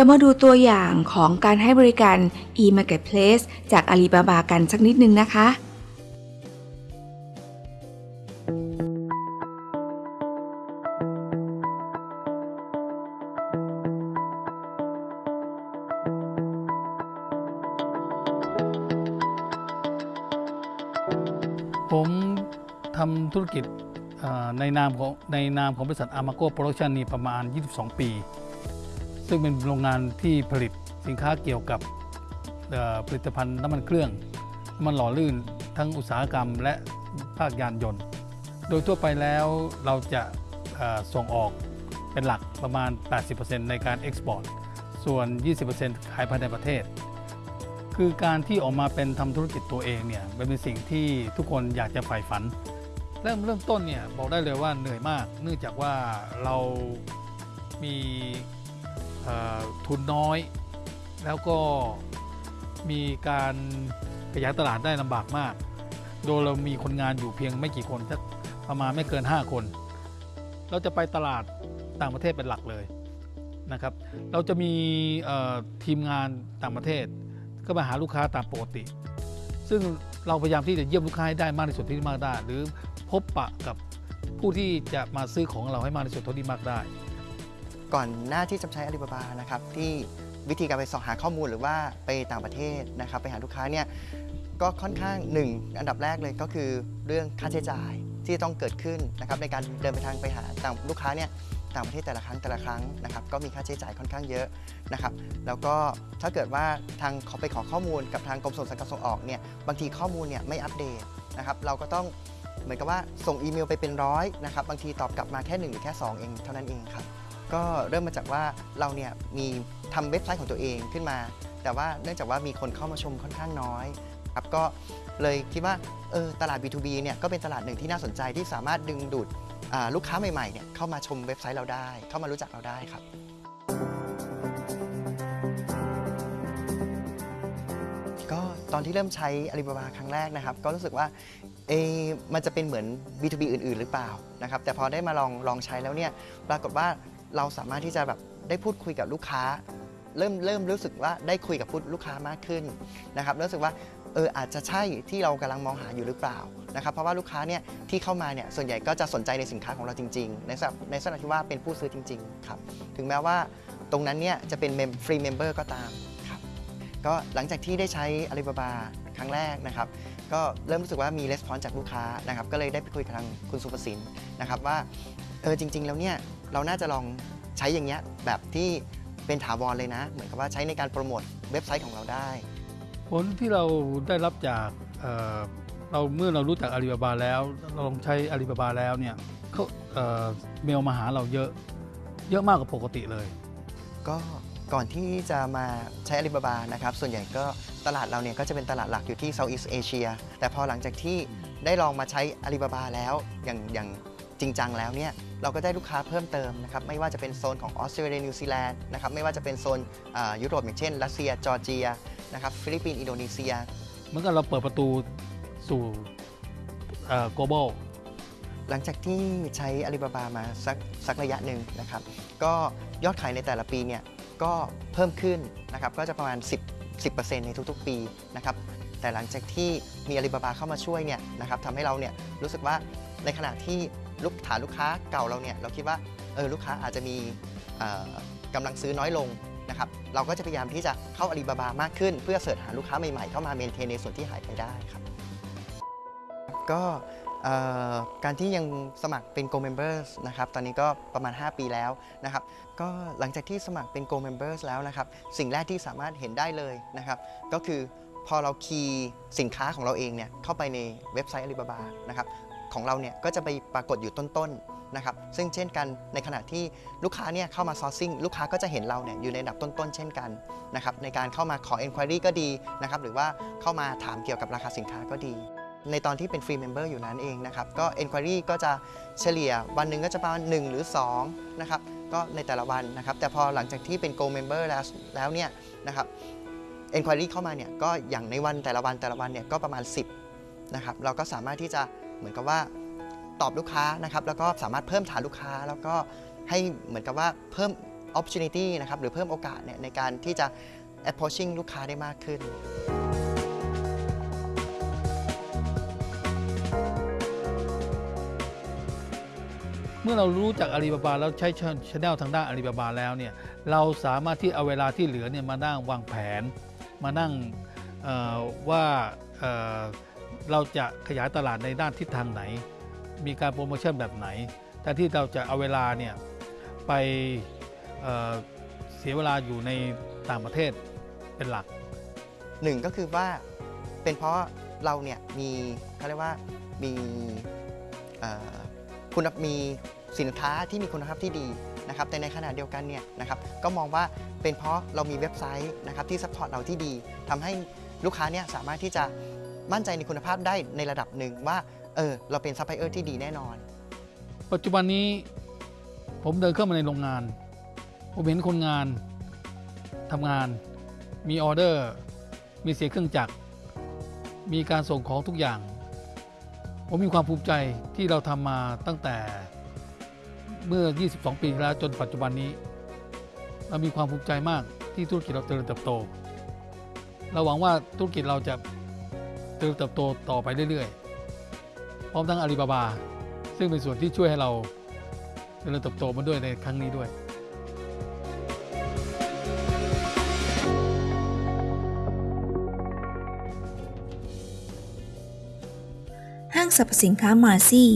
เรามาดูตัวอย่างของการให้บริการ e-marketplace จาก Alibaba กันสักนิดนึงนะคะผมทำธุรกิจในนามของในนามของบริษัทอามาโกโปรดักชันนี่ประมาณ 22 ปี ซึ่งเป็นโรงงานที่ผลิตสินค้าเกี่ยวกับผลิตภัณฑ์น้ำมันเครื่องน้ำมันหล่อลื่นทั้งอุตสาหกรรมและภาคยานยนต์ โดยทั่วไปแล้วเราจะส่งออกเป็นหลักประมาณ 80%ในการเอ็กซ์พอร์ต ส่วน 20%ขายภายในประเทศ คือการที่ออกมาเป็นทำธุรกิจตัวเองเนี่ยเป็นสิ่งที่ทุกคนอยากจะใฝ่ฝัน เริ่มเริ่มต้นเนี่ยบอกได้เลยว่าเหนื่อยมาก เนื่องจากว่าเรามี ทุนน้อย แล้วก็มีการขยายตลาดได้ลำบากมาก โดยเรามีคนงานอยู่เพียงไม่กี่คนสักประมาณไม่เกิน 5 คน เราจะไปตลาดต่างประเทศเป็นหลักเลยนะครับ เราจะมีทีมงานต่างประเทศ ก็มาหาลูกค้าตามปกติ ซึ่งเราพยายามที่จะเยี่ยมลูกค้าให้ได้มากที่สุดที่มากได้ หรือพบปะกับผู้ที่จะมาซื้อของเราให้มากที่สุดเท่าที่มากได้ ก่อนหน้าที่จะใช้อาลีบาบานะครับที่วิธีการไปสอบหาข้อมูลหรือว่าไปต่างประเทศนะครับไปหาลูกค้าเนี่ยก็ค่อนข้างหนึ่งอันดับแรกเลยก็คือเรื่องค่าใช้จ่ายที่ต้องเกิดขึ้นนะครับในการเดินไปทางไปหาต่างลูกค้าเนี่ยต่างประเทศแต่ละครั้งแต่ละครั้งนะครับก็มีค่าใช้จ่ายค่อนข้างเยอะนะครับแล้วก็ถ้าเกิดว่าทางเขาไปขอข้อมูลกับทางกรมส่งเสริมการส่งออกเนี่ยบางทีข้อมูลเนี่ยไม่อัปเดตนะครับเราก็ต้องเหมือนกับว่าส่งอีเมลไปเป็นร้อยนะครับบางทีตอบกลับมาแค่หนึ่งหรือแค่สองเองเท่านั้นเองครับ ก็เริ่มมาจากว่าเราเนี่ยมีทำเว็บไซต์ของตัวเองขึ้นมา แต่ว่าเนื่องจากว่ามีคนเข้ามาชมค่อนข้างน้อยครับก็เลยคิดว่าเออตลาด B2B เนี่ยก็เป็นตลาดหนึ่งที่น่าสนใจที่สามารถดึงดูดลูกค้าใหม่ๆเนี่ยเข้ามาชมเว็บไซต์เราได้ เข้ามารู้จักเราได้ครับก็ตอนที่เริ่มใช้ Alibaba ครั้งแรกนะครับ ก็รู้สึกว่าเอมันจะเป็นเหมือน B2B อื่น ๆ หรือเปล่านะครับแต่พอได้มาลองลองใช้แล้วเนี่ยปรากฏว่า เราสามารถที่จะแบบได้พูดคุยกับลูกค้า เริ่มเริ่มรู้สึกว่าได้คุยกับผู้ลูกค้ามากขึ้นนะครับรู้สึกว่าเอออาจจะใช่ที่เรากำลังมองหาอยู่หรือเปล่านะครับเพราะว่าลูกค้าเนี่ยที่เข้ามาเนี่ยส่วนใหญ่ก็จะสนใจในสินค้าของเราจริง ๆ ในสในสถานที่ว่าเป็นผู้ซื้อจริงๆครับถึงแม้ว่าตรงนั้นเนี่ยจะเป็น free member ก็ตามครับก็หลังจากที่ได้ใช้ Alibaba ครั้งแรกนะครับ ก็เริ่มรู้สึกว่ามี response จากลูกค้านะครับก็เลยได้ไปคุยกับทางคุณสุภสินนะครับว่าเออจริง ๆ แล้วเนี่ย เราน่าจะลองใช้อย่างเงี้ยแบบที่เป็นถาวรเลยนะ เหมือนกับว่าใช้ในการโปรโมทเว็บไซต์ของเราได้ ผลที่เราได้รับจากเอ่อเราเมื่อเรารู้จักอาลีบาบาแล้ว เราลองใช้อาลีบาบาแล้วเนี่ยเขาเอ่อเมลมาหาเราเยอะเยอะมากกว่าปกติเลย ก็ก่อนที่จะมาใช้ Alibaba นะครับ ส่วนใหญ่ก็ตลาดเราเนี่ยก็จะเป็นตลาดหลักอยู่ที่ Southeast Asia แต่พอหลังจากที่ได้ลองมาใช้ Alibaba แล้วอย่างอย่างจริงจังแล้วเนี่ย เราก็ได้ลูกค้าเพิ่มเติมนะครับไม่ว่าจะเป็นโซนของออสเตรเลียนิวซีแลนด์นะครับไม่ว่าจะเป็นโซนอ่ายุโรปอย่างเช่น รัสเซียจอร์เจียนะครับฟิลิปปินส์อินโดนีเซียเหมือนกับเราเปิดประตูสู่เอ่อ global หลังจากที่ใช้ Alibaba มาสักสักระยะหนึ่งนะครับก็ยอดขายในแต่ละปีเนี่ยก็เพิ่มขึ้นนะครับก็จะประมาณ 10 10%ในทุกๆ ปีนะครับแต่หลังจากที่มี Alibaba เข้ามาช่วยเนี่ยนะครับทำให้เราเนี่ยรู้สึกว่าในขณะที่ ลูกฐานลูกค้าเก่าเราเนี่ยเราคิดว่าเออลูกค้าอาจจะมีเอ่อกำลังซื้อน้อยลงนะครับเราก็จะพยายามที่จะเข้า Alibaba มากขึ้น เพื่อเสิร์ชหาลูกค้าใหม่ๆเข้ามาเมนเทนในส่วนที่หายไปได้ครับก็การที่ยังสมัครเป็น Go Members นะครับ ตอนนี้ก็ประมาณ 5 ปีแล้วนะครับ ก็หลังจากที่สมัครเป็น Go Members แล้วนะครับ สิ่งแรกที่สามารถเห็นได้เลยนะครับ ก็คือพอเราคีย์สินค้าของเราเองเนี่ยเข้าไปในเว็บไซต์ Alibaba นะครับ ของเราเนี่ยก็จะไปปรากฏอยู่ต้นๆนะครับซึ่งเช่นกันในขณะที่ลูกค้าเนี่ยเข้ามา sourcing ลูกค้าก็จะเห็นเราเนี่ยอยู่ในอันดับต้นๆ เช่นกันนะครับในการเข้ามาขอ enquiry ก็ดีนะครับหรือว่าเข้ามาถามเกี่ยวกับราคาสินค้าก็ดีในตอนที่เป็น free member อยู่นั้นเองนะครับ ก็ Enquiry ก็จะเฉลี่ยวันหนึ่งก็จะประมาณ 1 หรือ 2 นะครับ ก็ในแต่ละวันนะครับ แต่พอหลังจากที่เป็น Gold Member แล้วแล้วเนี่ยนะครับ Enquiry เข้ามาเนี่ยก็อย่างในวันแต่ละวันแต่ละวันเนี่ยก็ประมาณ 10 นะครับ เราก็สามารถที่จะ เหมือนกับว่าตอบลูกค้านะครับแล้วก็สามารถเพิ่มฐานลูกค้า แล้วก็ให้เหมือนกับว่าเพิ่ม opportunity นะครับหรือเพิ่มโอกาสเนี่ยในการที่จะ approaching ลูกค้าได้มากขึ้น เมื่อเรารู้จักอาลีบาบาแล้วใช้ชแนลทางด้านอาลีบาบาแล้วเนี่ยเราสามารถที่เอาเวลาที่เหลือเนี่ยมานั่งวางแผน มานั่งว่า เราจะขยายตลาดในด้านทิศทางไหน มีการโปรโมชั่นแบบไหนแทนที่เราจะเอาเวลาเนี่ยไปเเสียเวลาอยู่ในต่างประเทศเป็นหลักหนึ่งก็คือว่าเป็นเพราะเราเนี่ยมีเขาเรียกว่ามีคุณมีสินค้าที่มีคุณภาพที่ดีนะครับแต่ในขณะเดียวกันเนี่ยนะครับก็มองว่าเป็นเพราะเรามีเว็บไซต์นะครับที่ support เราที่ดีทำให้ลูกค้าเนี่ยสามารถที่จะ มั่นใจในคุณภาพได้ในระดับหนึ่งว่าเออเราเป็นซัพพลายเออร์ที่ดีแน่นอน ปัจจุบันนี้ผมเดินเข้ามาในโรงงาน ผมเห็นคนงานทำงาน มีออเดอร์ มีเสียงเครื่องจักร มีการส่งของทุกอย่าง ผมมีความภูมิใจที่เราทำมาตั้งแต่เมื่อ 22 ปีที่แล้วจนปัจจุบันนี้ เรามีความภูมิใจมากที่ธุรกิจเราเจริญเติบโต เราหวังว่าธุรกิจเราจะ เติบโตต่อไปเรื่อยๆ พร้อมทั้งอาลีบาบา ซึ่งเป็นส่วนที่ช่วยให้เราเจริญเติบโตมาด้วยในครั้งนี้ด้วยห้างสรรพสินค้ามาซี่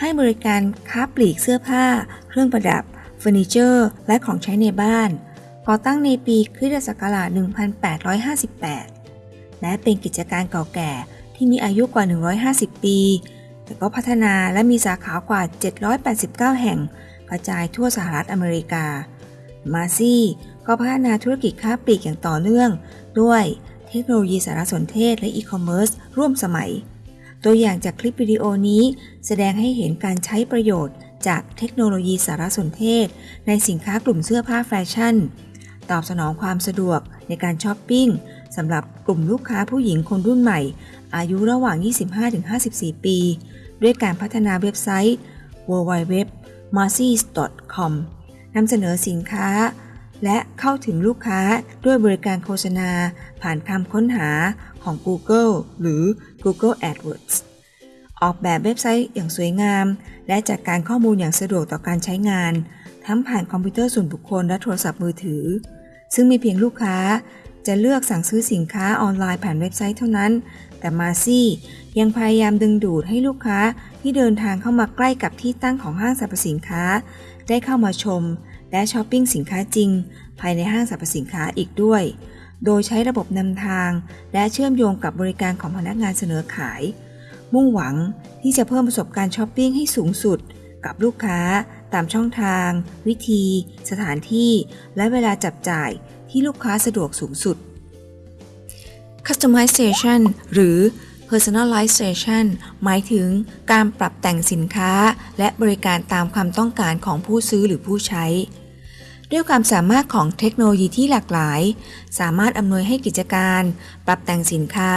ให้บริการค้าปลีกเสื้อผ้า เครื่องประดับเฟอร์นิเจอร์ และของใช้ในบ้านก่อตั้งในปีคริสตศักราช 1858 และเป็นกิจการเก่าแก่ที่มีอายุกว่า 150 ปี แต่ก็พัฒนาและมีสาขากว่า 789 แห่ง กระจายทั่วสหรัฐอเมริกา มาซี่ก็พัฒนาธุรกิจค้าปลีกอย่างต่อเนื่อง ด้วยเทคโนโลยีสารสนเทศและอีคอมเมิร์ซร่วมสมัย ตัวอย่างจากคลิปวิดีโอนี้แสดงให้เห็นการใช้ประโยชน์จากเทคโนโลยีสารสนเทศ ในสินค้ากลุ่มเสื้อผ้าแฟชั่น ตอบสนองความสะดวกในการช้อปปิ้ง สำหรับกลุ่มลูกค้าผู้หญิงคนรุ่นใหม่ อายุระหว่าง 25-54 ปี ด้วยการพัฒนาเว็บไซต์ www m a r c y s c o m นำเสนอสินค้า และเข้าถึงลูกค้าด้วยบริการโฆษณา ผ่านคำค้นหาของ Google หรือ Google AdWords ออกแบบเว็บไซต์อย่างสวยงาม และจัดการข้อมูลอย่างสะดวกต่อการใช้งาน ทั้งผ่านคอมพิวเตอร์ส่วนบุคคลและโทรศัพท์มือถือ ซึ่งมีเพียงลูกค้า จะเลือกสั่งซื้อสินค้าออนไลน์ผ่านเว็บไซต์เท่านั้น แต่มาซี่ยังพยายามดึงดูดให้ลูกค้าที่เดินทางเข้ามาใกล้กับที่ตั้งของห้างสรรพสินค้า ได้เข้ามาชม และช้อปปิ้งสินค้าจริง ภายในห้างสรรพสินค้าอีกด้วย โดยใช้ระบบนำทาง และเชื่อมโยงกับบริการของพนักงานเสนอขาย มุ่งหวังที่จะเพิ่มประสบการณ์ช้อปปิ้งให้สูงสุด กับลูกค้า ตามช่องทาง วิธี สถานที่ และเวลาจับจ่าย ที่ลูกค้าสะดวกสูงสุด Customization หรือ Personalization หมายถึงการปรับแต่งสินค้า และบริการตามความต้องการของผู้ซื้อหรือผู้ใช้ ด้วยความสามารถของเทคโนโลยีที่หลากหลาย สามารถอำนวยให้กิจการ ปรับแต่งสินค้า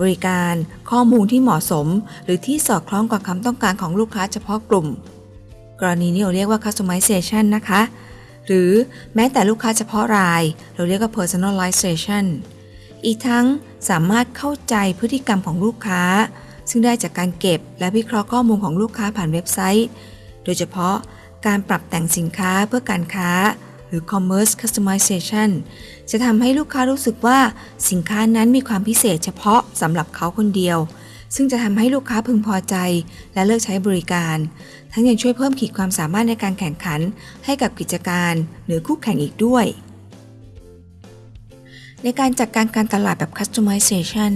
บริการ ข้อมูลที่เหมาะสม หรือที่สอดคล้องกับความต้องการของลูกค้าเฉพาะกลุ่ม กรณีนี้เราเรียกว่า customization นะคะ หรือแม้แต่ลูกค้าเฉพาะราย เราเรียกว่า personalization อีกทั้งสามารถเข้าใจพฤติกรรมของลูกค้า ซึ่งได้จากการเก็บและวิเคราะห์ข้อมูลของลูกค้าผ่านเว็บไซต์ โดยเฉพาะการปรับแต่งสินค้าเพื่อการค้า หรือ commerce customization จะทำให้ลูกค้ารู้สึกว่าสินค้านั้นมีความพิเศษเฉพาะสำหรับเขาคนเดียว ซึ่งจะทำให้ลูกค้าพึงพอใจ และเลิกใช้บริการ ทั้งยังช่วยเพิ่มขีดความสามารถในการแข่งขัน ให้กับกิจการ หรือคู่แข่งอีกด้วย ในการจัดการการตลาดแบบ customization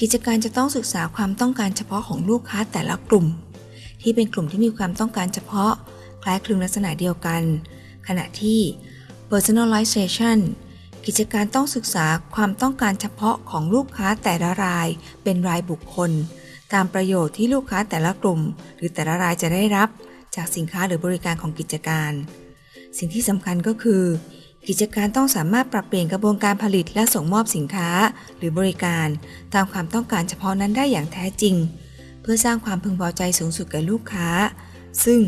กิจการจะต้องศึกษาความต้องการเฉพาะของลูกค้าแต่ละกลุ่ม ที่เป็นกลุ่มที่มีความต้องการเฉพาะ คล้ายคลึงลักษณะเดียวกัน ขณะที่ personalization กิจการต้องศึกษาความต้องการเฉพาะของลูกค้าแต่ละรายเป็นรายบุคคล ตามประโยชน์ที่ลูกค้าแต่ละกลุ่ม หรือแต่ละรายจะได้รับ จากสินค้าหรือบริการของกิจการ สิ่งที่สำคัญก็คือ กิจการต้องสามารถปรับเปลี่ยนกระบวนการผลิตและส่งมอบสินค้าหรือบริการ ตามความต้องการเฉพาะนั้นได้อย่างแท้จริง เพื่อสร้างความพึงพอใจสูงสุดแก่ลูกค้า ซึ่ง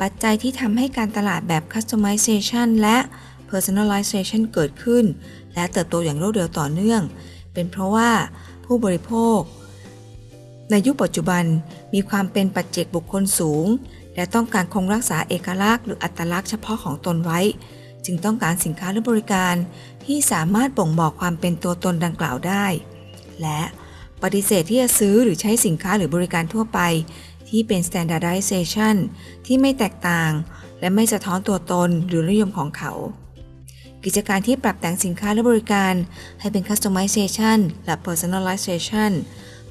ปัจจัยที่ทำให้การตลาดแบบ customization และ personalization เกิดขึ้น และเติบโตอย่างรวดเร็วต่อเนื่อง เป็นเพราะว่าผู้บริโภค ในยุคปัจจุบันมีความเป็นปัจเจกบุคคลสูง และต้องการคงรักษาเอกลักษณ์หรืออัตลักษณ์เฉพาะของตนไว้ จึงต้องการสินค้าหรือบริการ ที่สามารถบ่งบอกความเป็นตัวตนดังกล่าวได้ และปฏิเสธที่จะซื้อหรือใช้สินค้าหรือบริการทั่วไป ที่เป็น standardization ที่ไม่แตกต่าง และไม่สะท้อนตัวตนหรือนิยมของเขา กิจการที่ปรับแต่งสินค้าและบริการ ให้เป็น customization และ personalization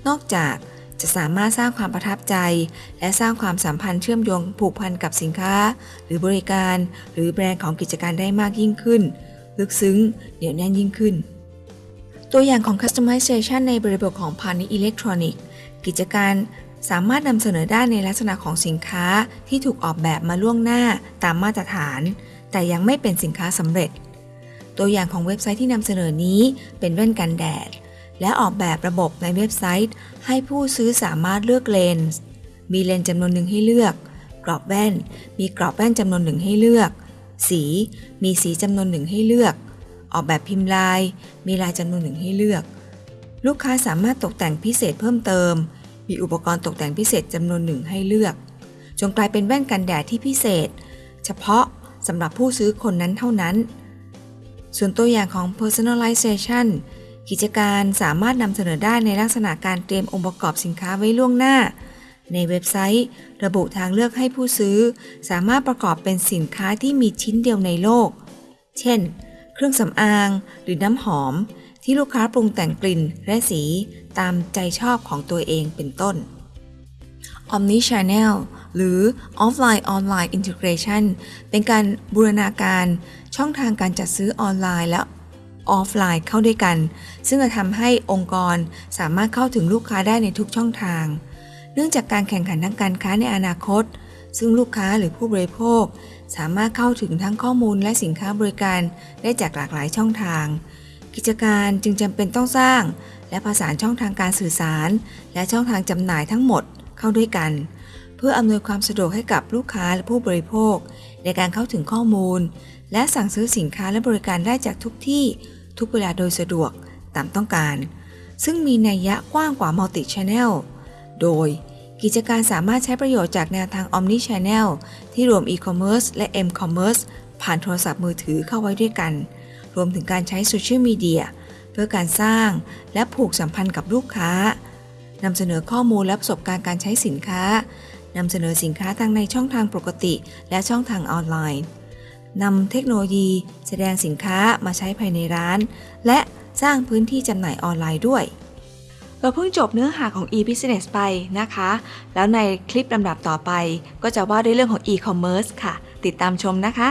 นอกจากจะสามารถสร้างความประทับใจ และสร้างความสัมพันธ์เชื่อมโยงผูกพันกับสินค้า หรือบริการ หรือแบรนด์ของกิจการได้มากยิ่งขึ้น ลึกซึ้งเหนียวแน่นยิ่งขึ้น ตัวอย่างของ customization ในบริบทของพาณิชย์อิเล็กทรอนิกส์กิจการสามารถนำเสนอได้ในลักษณะของสินค้าที่ถูกออกแบบมาล่วงหน้าตามมาตรฐาน แต่ยังไม่เป็นสินค้าสำเร็จ ตัวอย่างของเว็บไซต์ที่นำเสนอนี้เป็นแว่นกันแดด และออกแบบระบบในเว็บไซต์ ให้ผู้ซื้อสามารถเลือกเลนส์ มีเลนส์จำนวนหนึ่งให้เลือก กรอบแว่น มีกรอบแว่นจำนวนหนึ่งให้เลือก สี มีสีจำนวนหนึ่งให้เลือก ออกแบบพิมพ์ลาย มีลายจำนวนหนึ่งให้เลือก ลูกค้าสามารถตกแต่งพิเศษเพิ่มเติม มีอุปกรณ์ตกแต่งพิเศษจำนวนหนึ่งให้เลือกจงกลายเป็นแว่นกันแดดที่พิเศษ เฉพาะสำหรับผู้ซื้อคนนั้นเท่านั้น ส่วนตัวอย่างของ personalization กิจการสามารถนำเสนอได้ในลักษณะการเตรียมองค์ประกอบสินค้าไว้ล่วงหน้า ในเว็บไซต์ ระบุทางเลือกให้ผู้ซื้อ สามารถประกอบเป็นสินค้าที่มีชิ้นเดียวในโลก เช่น เครื่องสำอางหรือน้ำหอม ที่ลูกค้าปรุงแต่งกลิ่นและสีตามใจชอบของตัวเองเป็นต้น Omni Channel หรือ Offline Online Integration เป็นการบูรณาการ ช่องทางการจัดซื้อออนไลน์และออฟไลน์เข้าด้วยกัน ซึ่งจะทำให้องค์กรสามารถเข้าถึงลูกค้าได้ในทุกช่องทาง เนื่องจากการแข่งขันทางการค้าในอนาคต ซึ่งลูกค้าหรือผู้บริโภค สามารถเข้าถึงทั้งข้อมูลและสินค้าบริการได้จากหลากหลายช่องทาง กิจการจึงจำเป็นต้องสร้าง และประสานช่องทางการสื่อสาร และช่องทางจำหน่ายทั้งหมดเข้าด้วยกัน เพื่ออำนวยความสะดวกให้กับลูกค้าและผู้บริโภค ในการเข้าถึงข้อมูล และสั่งซื้อสินค้าและบริการได้จากทุกที่ทุกเวลาโดยสะดวกตามต้องการ ซึ่งมีนัยยะกว้างกว่า Multi Channel โดยกิจการสามารถใช้ประโยชน์จากแนวทาง Omni Channel ที่รวม E-commerce และ M-commerce ผ่านโทรศัพท์มือถือเข้าไว้ด้วยกัน รวมถึงการใช้โซเชียลมีเดียเพื่อการสร้างและผูกสัมพันธ์กับลูกค้านำเสนอข้อมูลและประสบการณ์การใช้สินค้านำเสนอสินค้าทั้งในช่องทางปกติ และช่องทางออนไลน์ นำเทคโนโลยีแสดงสินค้ามาใช้ภายในร้าน และสร้างพื้นที่จำหน่ายออนไลน์ด้วย เราเพิ่งจบเนื้อหาของ e-business ไปนะคะ แล้วในคลิปลำดับต่อไป ก็จะว่าด้วยเรื่องของ e-commerce ค่ะ ติดตามชมนะคะ